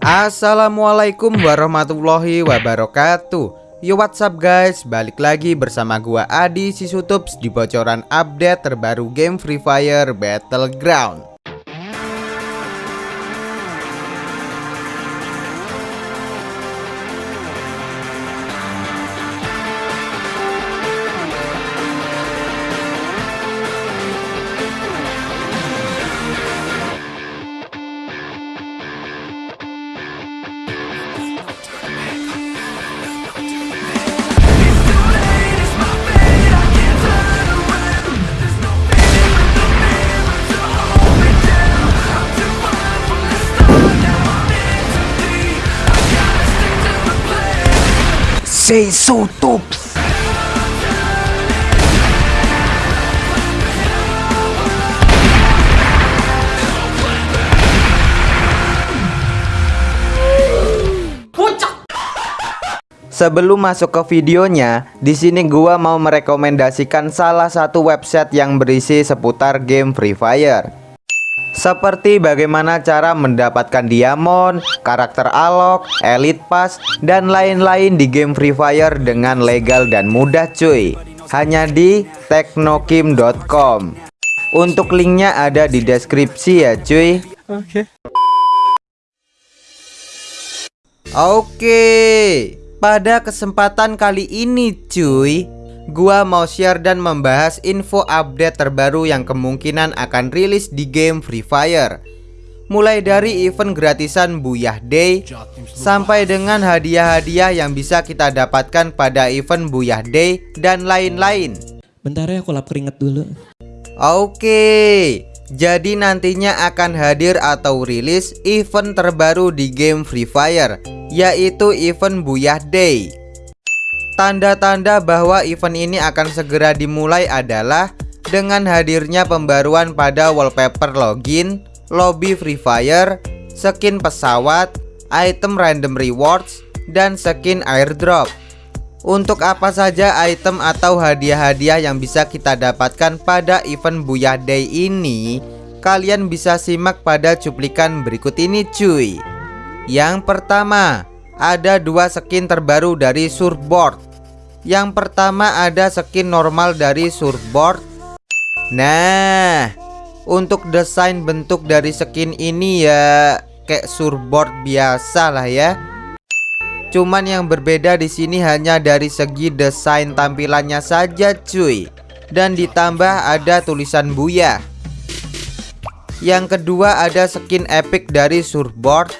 Assalamualaikum warahmatullahi wabarakatuh. Yo what's up guys? Balik lagi bersama gua Adi Sisutups Di bocoran update terbaru game Free Fire Battleground Tops. Sebelum masuk ke videonya, di sini gua mau merekomendasikan salah satu website yang berisi seputar game Free Fire. Seperti bagaimana cara mendapatkan diamond, karakter alok, elite pass, dan lain-lain di game Free Fire dengan legal dan mudah cuy. Hanya di teknokim.com. Untuk linknya ada di deskripsi ya cuy. Oke. Oke, pada kesempatan kali ini cuy Gua mau share dan membahas info update terbaru yang kemungkinan akan rilis di game Free Fire. Mulai dari event gratisan Buyah Day Sampai dengan hadiah-hadiah yang bisa kita dapatkan pada event Buyah Day dan lain-lain. Bentar ya aku lap keringet dulu. Oke, jadi nantinya akan hadir atau rilis event terbaru di game Free Fire Yaitu event Buyah Day Tanda-tanda bahwa event ini akan segera dimulai adalah Dengan hadirnya pembaruan pada wallpaper login, lobby Free Fire, skin pesawat, item random rewards, dan skin airdrop. Untuk apa saja item atau hadiah-hadiah yang bisa kita dapatkan pada event Buyah Day ini Kalian bisa simak pada cuplikan berikut ini cuy. Yang pertama Ada dua skin terbaru dari surfboard Yang pertama ada skin normal dari surfboard. Nah Untuk desain bentuk dari skin ini ya Kayak surfboard biasa lah ya. Cuman yang berbeda di sini hanya dari segi desain tampilannya saja cuy. Dan ditambah ada tulisan Buya. Yang kedua ada skin epic dari surfboard.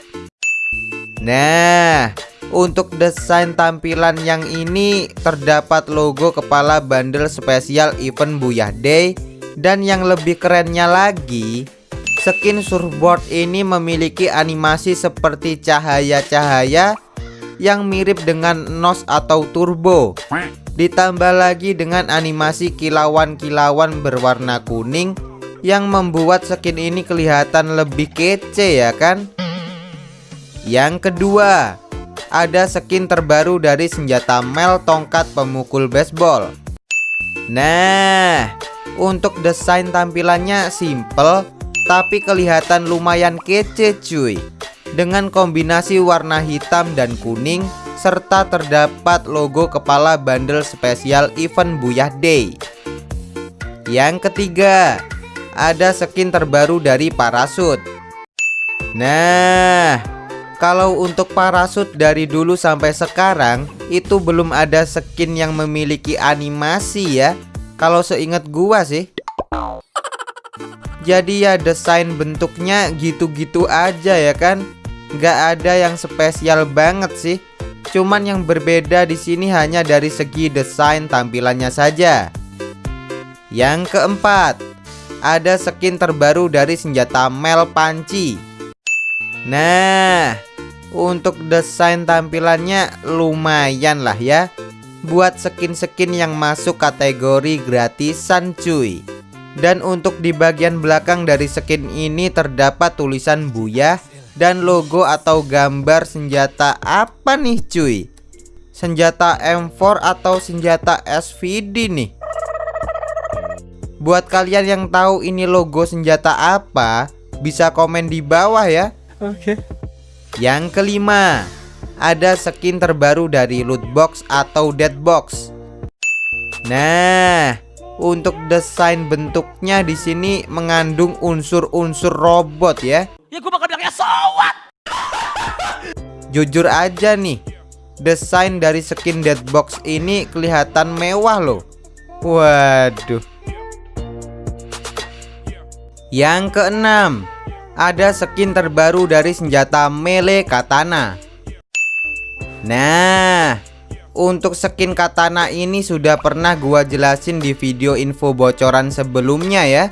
Nah untuk desain tampilan yang ini terdapat logo kepala bundle spesial event Buyah Day. Dan yang lebih kerennya lagi Skin surfboard ini memiliki animasi seperti cahaya-cahaya yang mirip dengan NOS atau turbo. Ditambah lagi dengan animasi kilauan-kilauan berwarna kuning Yang membuat skin ini kelihatan lebih kece ya kan? Yang kedua Ada skin terbaru dari senjata Mel tongkat pemukul baseball Nah Untuk desain tampilannya simple Tapi kelihatan lumayan kece cuy dengan kombinasi warna hitam dan kuning serta terdapat logo kepala bundle spesial event Buyah Day. Yang ketiga, ada skin terbaru dari parasut. Nah, kalau untuk parasut dari dulu sampai sekarang itu belum ada skin yang memiliki animasi ya. Kalau seingat gua sih. Jadi ya desain bentuknya gitu-gitu aja ya kan nggak ada yang spesial banget sih. Cuman yang berbeda di sini hanya dari segi desain tampilannya saja. Yang keempat, ada skin terbaru dari senjata Mel Panci. Nah, untuk desain tampilannya lumayan lah ya. Buat skin-skin yang masuk kategori gratisan cuy. Dan untuk di bagian belakang dari skin ini terdapat tulisan Buyah dan logo atau gambar senjata apa nih cuy Senjata M4 atau senjata SVD nih Buat kalian yang tahu ini logo senjata apa Bisa komen di bawah ya Oke. Yang kelima, ada skin terbaru dari loot box atau dead box. Nah, untuk desain bentuknya di sini mengandung unsur-unsur robot ya. Ya gue bakal bilangnya so what? Jujur aja nih, desain dari skin dead box ini kelihatan mewah loh. Waduh. Yang keenam, ada skin terbaru dari senjata melee katana. Nah, untuk skin katana ini sudah pernah gua jelasin di video info bocoran sebelumnya ya.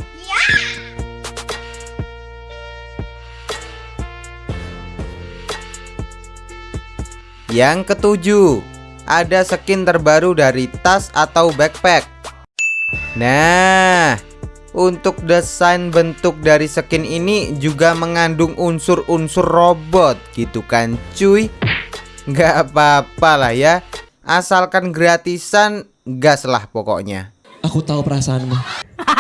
Yang ketujuh, ada skin terbaru dari tas atau backpack. Nah, untuk desain bentuk dari skin ini juga mengandung unsur-unsur robot gitu kan cuy? Gak apa-apa lah ya. Asalkan gratisan gas lah pokoknya. Aku tahu perasaanmu.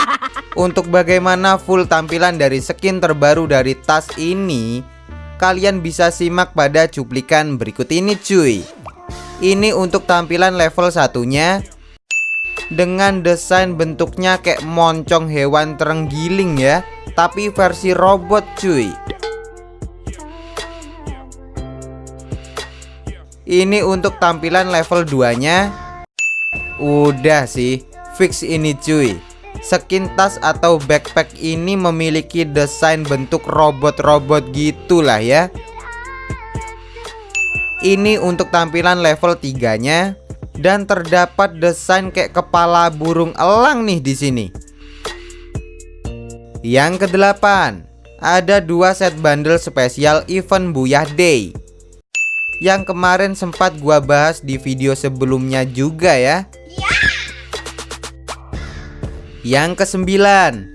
Untuk bagaimana full tampilan dari skin terbaru dari tas ini Kalian bisa simak pada cuplikan berikut ini cuy. Ini untuk tampilan level satunya Dengan desain bentuknya kayak moncong hewan terenggiling ya Tapi versi robot cuy. Ini untuk tampilan level 2 nya Udah sih Fix ini cuy. Skin tas atau backpack ini memiliki desain bentuk robot-robot gitulah ya. Ini untuk tampilan level 3 nya Dan terdapat desain kayak kepala burung elang nih di sini Yang kedelapan Ada dua set bundle spesial event Buyah Day yang kemarin sempat gua bahas di video sebelumnya juga ya. Yang kesembilan,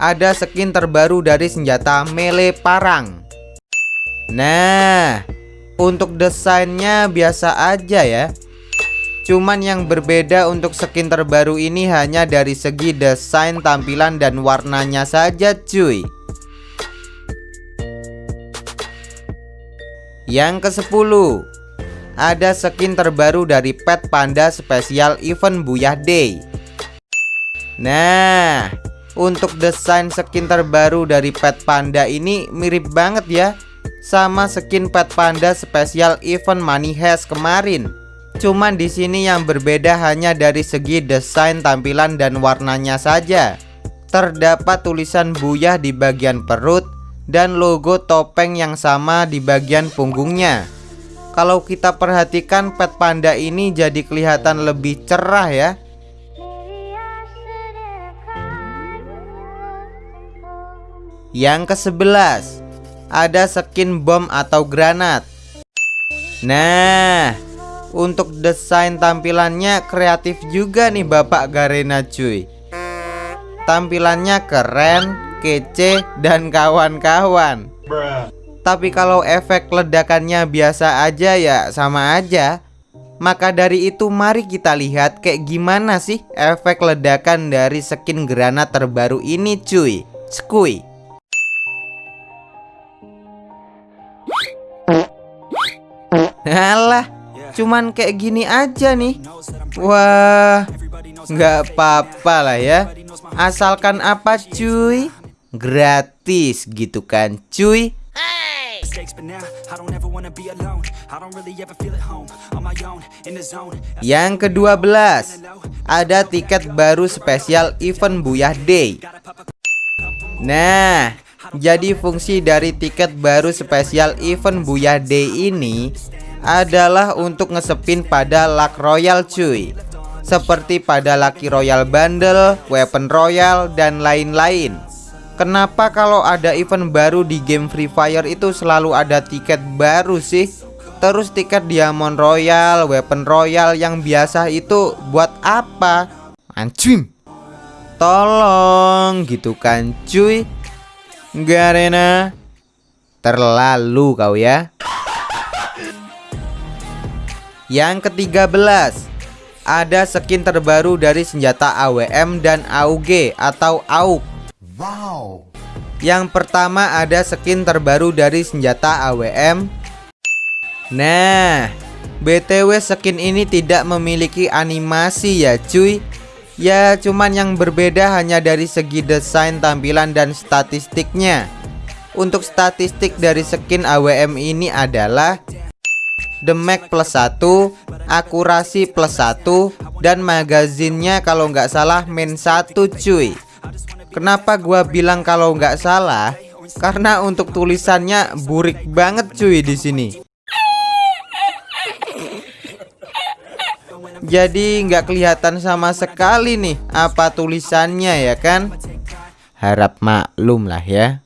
ada skin terbaru dari senjata melee parang. Nah, untuk desainnya biasa aja ya. Cuman yang berbeda untuk skin terbaru ini hanya dari segi desain tampilan dan warnanya saja cuy. Yang ke-10 Ada skin terbaru dari pet panda spesial event Buyah Day. Nah Untuk desain skin terbaru dari pet panda ini mirip banget ya Sama skin pet panda spesial event Money Heist kemarin Cuman di sini yang berbeda hanya dari segi desain tampilan dan warnanya saja Terdapat tulisan Buyah di bagian perut dan logo topeng yang sama di bagian punggungnya. Kalau kita perhatikan pet panda ini jadi kelihatan lebih cerah ya. Yang ke-11 Ada skin bom atau granat Nah Untuk desain tampilannya kreatif juga nih Bapak Garena cuy Tampilannya keren kece, dan kawan-kawan. Tapi kalau efek ledakannya biasa aja ya sama aja. Maka dari itu mari kita lihat kayak gimana sih efek ledakan dari skin granat terbaru ini cuy. Skui. Alah, cuman kayak gini aja nih. Wah, nggak apa-apa lah ya. Asalkan apa cuy? gratis gitu kan cuy Yang kedua belas Ada tiket baru spesial event Buyah Day Nah Jadi fungsi dari tiket baru spesial event Buyah Day ini Adalah untuk ngesepin pada Luck Royal cuy Seperti pada Lucky Royal Bundle, Weapon Royal, dan lain-lain Kenapa kalau ada event baru di game Free Fire itu selalu ada tiket baru sih? Terus tiket Diamond Royal, Weapon Royal yang biasa itu buat apa? Anjing. Tolong gitu kan cuy. Garena. Terlalu kau ya. Yang ketiga belas. Ada skin terbaru dari senjata AWM dan AUG atau AUG Wow. Yang pertama ada skin terbaru dari senjata AWM Nah, BTW skin ini tidak memiliki animasi ya cuy. Ya cuman yang berbeda hanya dari segi desain tampilan dan statistiknya. Untuk statistik dari skin AWM ini adalah Damage plus 1 Akurasi plus 1 Dan magazinnya kalau nggak salah main 1 cuy. Kenapa gua bilang kalau nggak salah? Karena untuk tulisannya burik banget cuy di sini. Jadi nggak kelihatan sama sekali nih apa tulisannya ya kan? Harap maklum lah ya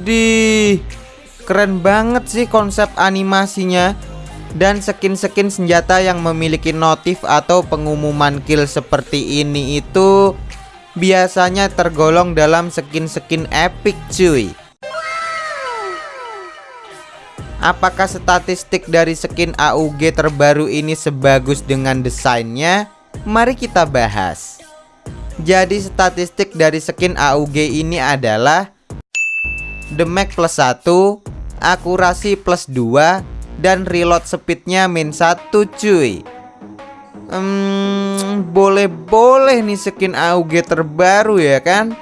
Widih Keren banget sih konsep animasinya Dan skin-skin senjata yang memiliki notif atau pengumuman kill seperti ini itu Biasanya tergolong dalam skin-skin epic cuy Apakah statistik dari skin AUG terbaru ini sebagus dengan desainnya? Mari kita bahas. Jadi statistik dari skin AUG ini adalah Damage plus 1, akurasi plus 2, dan reload speednya min 1 cuy Hmm, boleh-boleh nih skin AUG terbaru ya kan?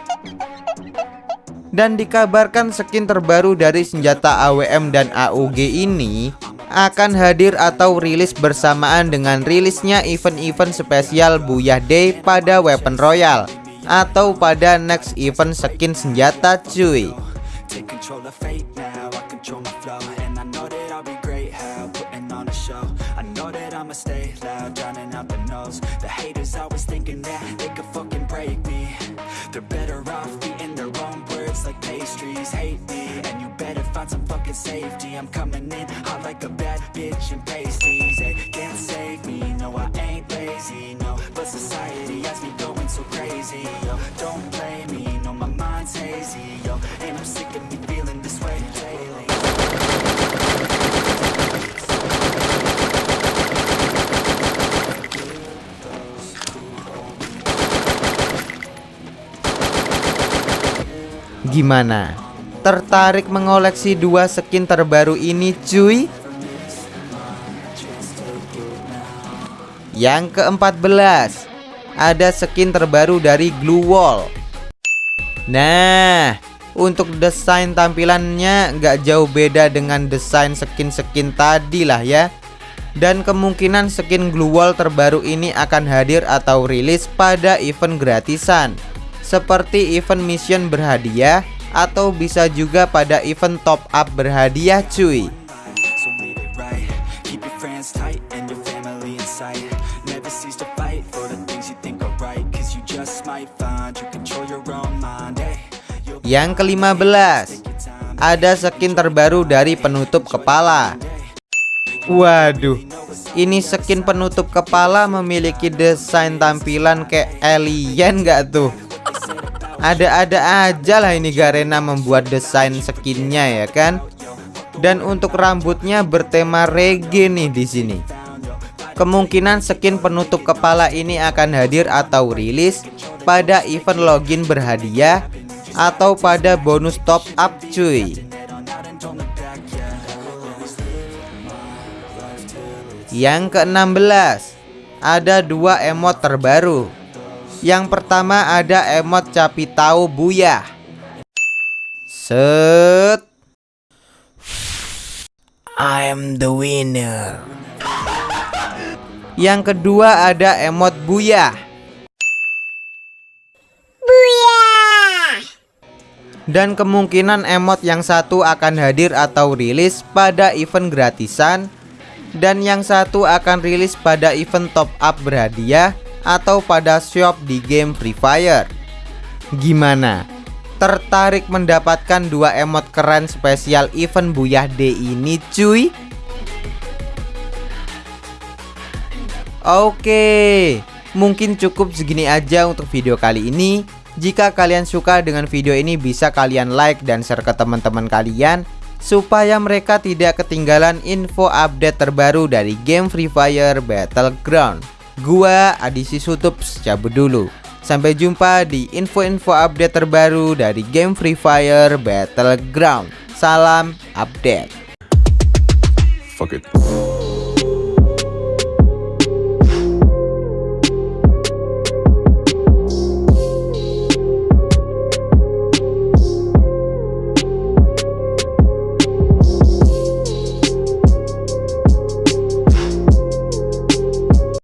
Dan dikabarkan skin terbaru dari senjata AWM dan AUG ini akan hadir atau rilis bersamaan dengan rilisnya event-event spesial Buyah Day pada Weapon Royal atau pada next event skin senjata cuy. Take control of fate. Gimana? Tertarik mengoleksi dua skin terbaru ini cuy? Yang ke-14 Ada skin terbaru dari Glue Wall Nah Untuk desain tampilannya nggak jauh beda dengan desain skin-skin tadi lah ya dan kemungkinan skin Glue Wall terbaru ini akan hadir atau rilis pada event gratisan seperti event mission berhadiah atau bisa juga pada event top up berhadiah cuy. Yang kelima belas. Ada skin terbaru dari penutup kepala. Waduh. Ini skin penutup kepala memiliki desain tampilan kayak alien gak tuh ada-ada aja lah ini Garena membuat desain skinnya ya kan? Dan untuk rambutnya bertema reggae nih di sini. Kemungkinan skin penutup kepala ini akan hadir atau rilis pada event login berhadiah atau pada bonus top up cuy. Yang ke-16 ada dua emot terbaru yang pertama ada emot capi tahu buya. Set. I'm the winner. Yang kedua ada emot buya. Buya. Dan kemungkinan emot yang satu akan hadir atau rilis pada event gratisan dan yang satu akan rilis pada event top up berhadiah atau pada shop di game Free Fire. Gimana? Tertarik mendapatkan dua emot keren spesial event Buyah Day ini cuy? Oke, mungkin cukup segini aja untuk video kali ini. Jika kalian suka dengan video ini bisa kalian like dan share ke teman-teman kalian supaya mereka tidak ketinggalan info update terbaru dari game Free Fire Battleground. Gua Adisi Sutups cabut dulu. Sampai jumpa di info-info update terbaru dari game Free Fire Battleground. Salam update. Fuck it.